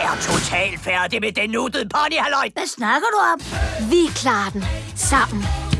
er totalt færdig med den nuttede pony, halløj. Hvad snakker du om? Vi klarer den sammen.